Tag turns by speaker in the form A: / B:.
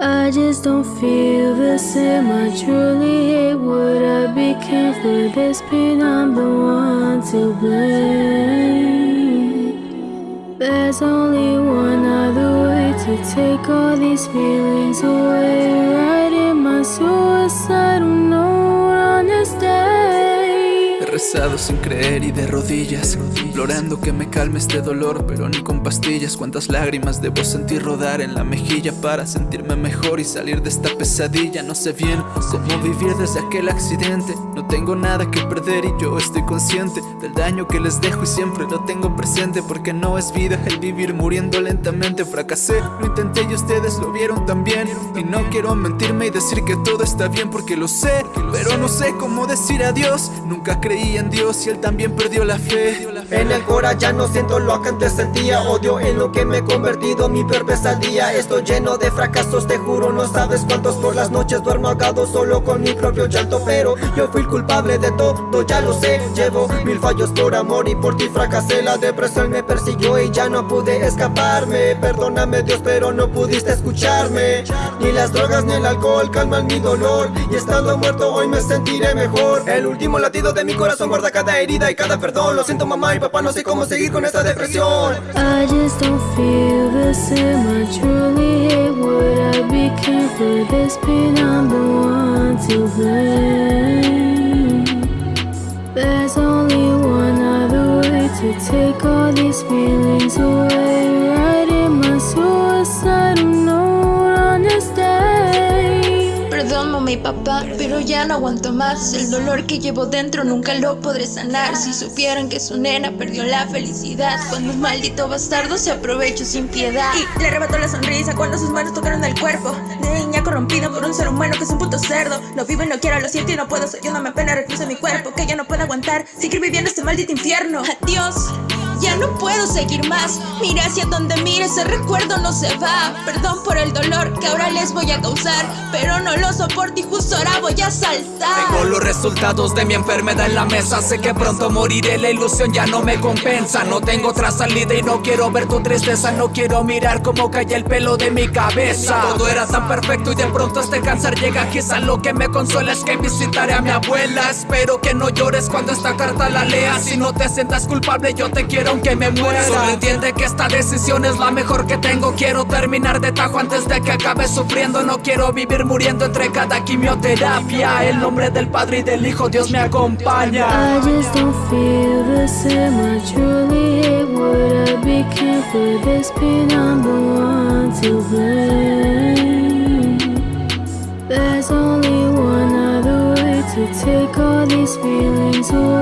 A: I just don't feel the same. I truly hate what I became for this pain. I'm the one to blame. There's only one other way to take all these feelings away.
B: Sin creer y de rodillas Implorando que me calme este dolor Pero ni con pastillas. Cuántas lágrimas debo sentir rodar en la mejilla Para sentirme mejor y salir de esta pesadilla. No sé bien cómo vivir desde aquel accidente. No tengo nada que perder y yo estoy consciente Del daño que les dejo y siempre lo tengo presente Porque no es vida el vivir muriendo lentamente. Fracasé, lo intenté y ustedes lo vieron también. Y no quiero mentirme y decir que todo está bien Porque lo sé, pero no sé cómo decir adiós. Nunca en Dios y él también perdió la fe.
C: En el cora ya no siento lo que antes sentía Odio en lo que me he convertido, mi peor pesadilla Estoy lleno de fracasos, te juro No sabes cuántos por las noches duermo ahogado Solo con mi propio llanto. Pero yo fui el culpable de todo, ya lo sé. Llevo mil fallos por amor y por ti fracasé. La depresión me persiguió y ya no pude escaparme. Perdóname Dios pero no pudiste escucharme. Ni las drogas ni el alcohol calman mi dolor. Y estando muerto hoy me sentiré mejor. El último latido de mi corazón guarda cada herida y cada perdón Lo siento mamá y papá, no sé cómo seguir con esta depresión
A: I just don't feel the same. I truly hate what I became for this pain. I'm the one to blame. There's only one other way to take all these feelings away.
D: Y papá, pero ya no aguanto más. El dolor que llevo dentro nunca lo podré sanar. Si supieran que su nena perdió la felicidad Cuando un maldito bastardo se aprovechó sin piedad. Y le arrebató la sonrisa cuando sus manos tocaron el cuerpo. De niña corrompida por un ser humano que es un puto cerdo. No vivo y no quiero, lo siento y no puedo Soy una me pena reclusa en mi cuerpo que ya no puedo aguantar Seguir viviendo este maldito infierno. Adiós ya no puedo seguir más. Mira hacia donde mire, ese recuerdo no se va. Perdón por el dolor que ahora les voy a causar Pero no lo soporto y justo ahora voy a saltar
E: Tengo los resultados de mi enfermedad en la mesa Sé que pronto moriré, la ilusión ya no me compensa. No tengo otra salida y no quiero ver tu tristeza No quiero mirar cómo cae el pelo de mi cabeza. Todo era tan perfecto y de pronto este cáncer llega Quizá lo que me consuela es que visitaré a mi abuela. Espero que no llores cuando esta carta la leas Si no te sientas culpable yo te quiero aunque me muera. Solo entiende que esta decisión es la mejor que tengo. Quiero terminar de tajo antes de que acabe sufriendo. No quiero vivir muriendo entre cada quimioterapia El nombre del Padre y del Hijo Dios me acompaña
A: I just don't feel the same. I truly what I became for this pain. I'm the one to blame. There's only one other way to take all these feelings away.